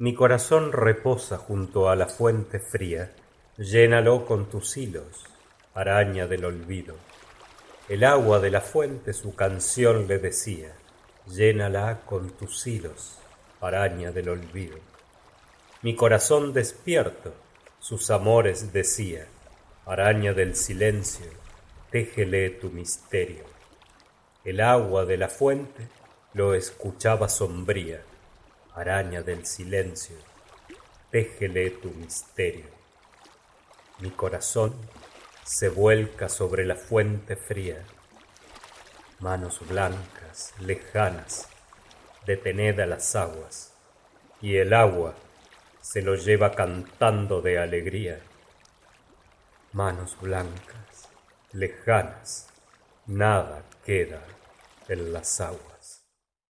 mi corazón reposa junto a la fuente fría. Llénalo con tus hilos araña del olvido. El agua de la fuente su canción le decía llénala con tus hilos araña del olvido. Mi corazón despierto sus amores decía araña del silencio tejele tu misterio. El agua de la fuente lo escuchaba sombría araña del silencio. Téjele tu misterio. Mi corazón se vuelca sobre la fuente fría. Manos blancas lejanas detened á las aguas. Y el agua se lo lleva cantando de alegría. Manos blancas lejanas nada queda en las aguas